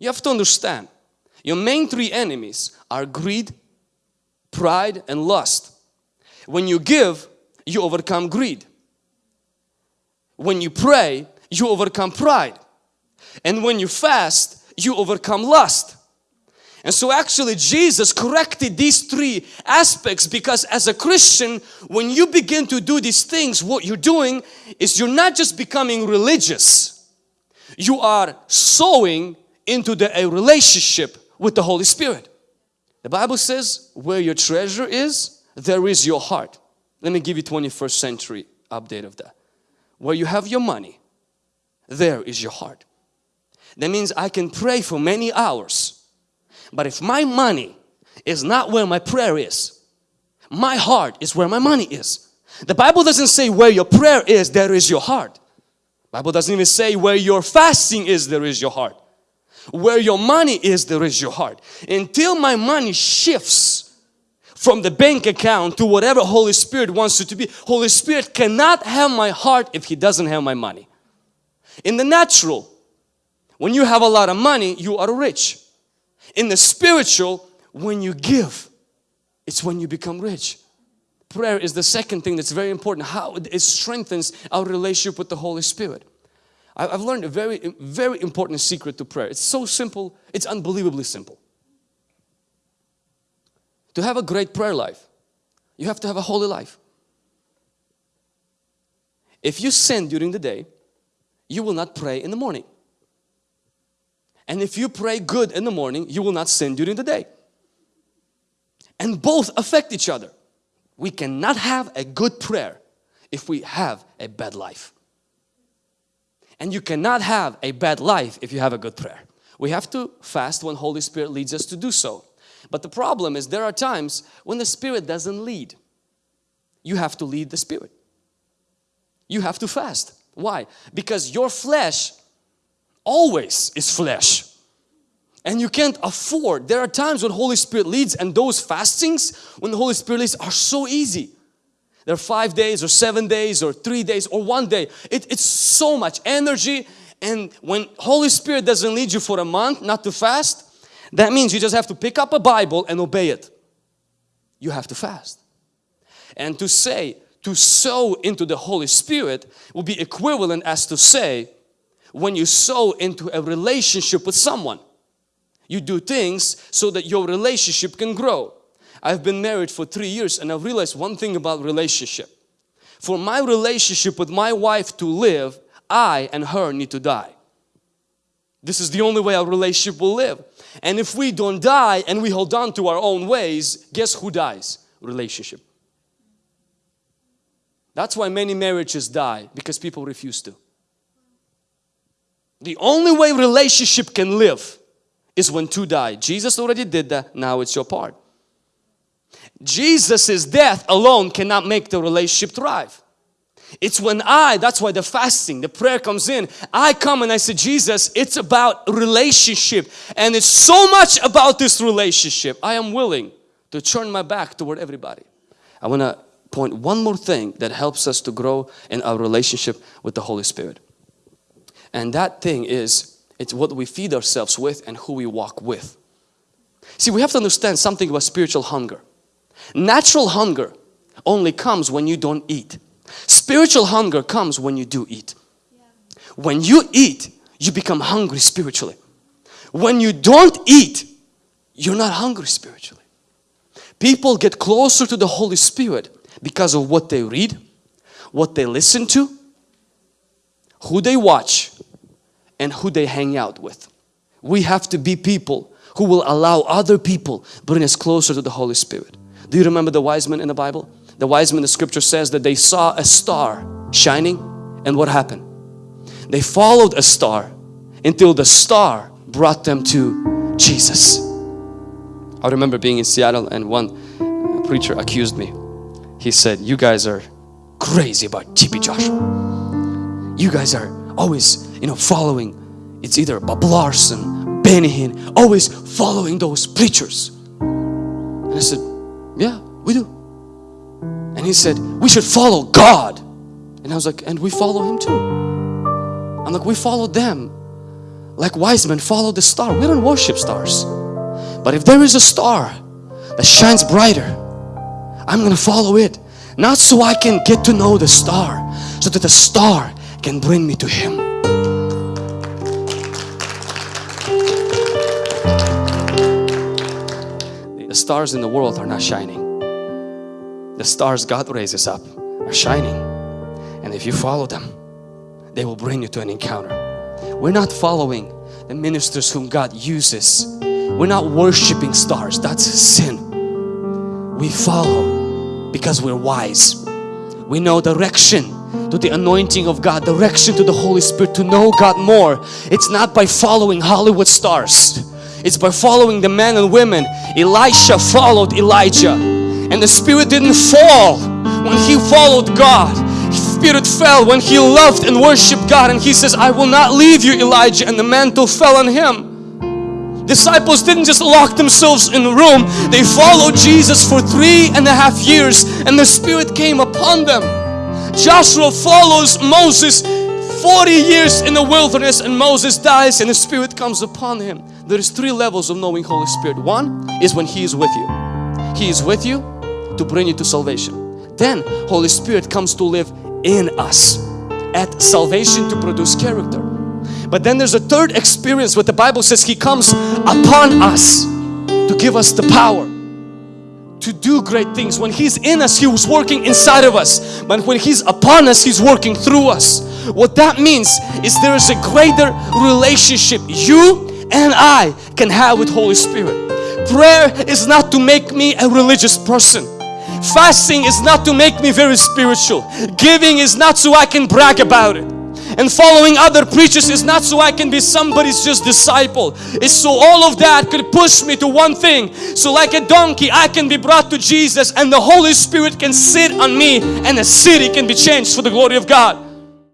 You have to understand, your main three enemies are greed, pride, and lust. When you give, you overcome greed. When you pray, you overcome pride. And when you fast, you overcome lust. And so actually Jesus corrected these three aspects because as a Christian, when you begin to do these things, what you're doing is you're not just becoming religious. You are sowing into the, a relationship with the Holy Spirit. The Bible says, where your treasure is, there is your heart. Let me give you 21st century update of that. Where you have your money, there is your heart. That means I can pray for many hours. But if my money is not where my prayer is, my heart is where my money is. The Bible doesn't say where your prayer is, there is your heart. Bible doesn't even say where your fasting is, there is your heart. Where your money is, there is your heart. Until my money shifts from the bank account to whatever Holy Spirit wants it to be, Holy Spirit cannot have my heart if He doesn't have my money. In the natural, when you have a lot of money, you are rich. In the spiritual, when you give, it's when you become rich. Prayer is the second thing that's very important, how it strengthens our relationship with the Holy Spirit. I've learned a very, very important secret to prayer. It's so simple, it's unbelievably simple. To have a great prayer life, you have to have a holy life. If you sin during the day, you will not pray in the morning. And if you pray good in the morning, you will not sin during the day. And both affect each other. We cannot have a good prayer if we have a bad life. And you cannot have a bad life if you have a good prayer. We have to fast when Holy Spirit leads us to do so. But the problem is there are times when the Spirit doesn't lead. You have to lead the Spirit. You have to fast. Why? Because your flesh always is flesh. And you can't afford. There are times when Holy Spirit leads and those fastings when the Holy Spirit leads are so easy. They're five days or seven days or three days or one day. It, it's so much energy and when Holy Spirit doesn't lead you for a month not to fast, that means you just have to pick up a Bible and obey it. You have to fast. And to say, to sow into the Holy Spirit will be equivalent as to say when you sow into a relationship with someone. You do things so that your relationship can grow. I've been married for three years and I've realized one thing about relationship. For my relationship with my wife to live, I and her need to die. This is the only way our relationship will live. And if we don't die and we hold on to our own ways, guess who dies? Relationship. That's why many marriages die because people refuse to. The only way relationship can live is when two die. Jesus already did that, now it's your part. Jesus's death alone cannot make the relationship thrive. It's when I, that's why the fasting, the prayer comes in. I come and I say, Jesus, it's about relationship and it's so much about this relationship. I am willing to turn my back toward everybody. I want to point one more thing that helps us to grow in our relationship with the Holy Spirit. And that thing is, it's what we feed ourselves with and who we walk with. See, we have to understand something about spiritual hunger. Natural hunger only comes when you don't eat. Spiritual hunger comes when you do eat. When you eat, you become hungry spiritually. When you don't eat, you're not hungry spiritually. People get closer to the Holy Spirit because of what they read, what they listen to, who they watch, and who they hang out with. We have to be people who will allow other people bring us closer to the Holy Spirit. Do you remember the wise men in the Bible? The wise men, the scripture says that they saw a star shining and what happened? They followed a star until the star brought them to Jesus. I remember being in Seattle and one preacher accused me. He said, you guys are crazy about TB Joshua. You guys are always, you know, following, it's either Bob Larson, Benny Hinn, always following those preachers. And I said, yeah, we do. And he said, we should follow God. And I was like, and we follow him too. I'm like, we follow them like wise men follow the star. We don't worship stars. But if there is a star that shines brighter, I'm gonna follow it. Not so I can get to know the star, so that the star can bring me to Him. The stars in the world are not shining. The stars God raises up are shining. And if you follow them, they will bring you to an encounter. We're not following the ministers whom God uses. We're not worshiping stars. That's sin. We follow because we're wise. We know direction to the anointing of God, direction to the Holy Spirit to know God more. It's not by following Hollywood stars. It's by following the men and women. Elisha followed Elijah and the Spirit didn't fall when he followed God. Spirit fell when he loved and worshiped God and he says, I will not leave you Elijah and the mantle fell on him. Disciples didn't just lock themselves in the room, they followed Jesus for three and a half years and the Spirit came upon them. Joshua follows Moses 40 years in the wilderness and Moses dies and the Spirit comes upon him. There is three levels of knowing Holy Spirit. One is when He is with you. He is with you to bring you to salvation. Then Holy Spirit comes to live in us at salvation to produce character. But then there's a third experience where the Bible says He comes upon us to give us the power to do great things. When He's in us, He was working inside of us. But when He's upon us, He's working through us. What that means is there is a greater relationship you and I can have with Holy Spirit. Prayer is not to make me a religious person. Fasting is not to make me very spiritual. Giving is not so I can brag about it. And following other preachers is not so I can be somebody's just disciple. It's so all of that could push me to one thing. So like a donkey, I can be brought to Jesus and the Holy Spirit can sit on me and a city can be changed for the glory of God.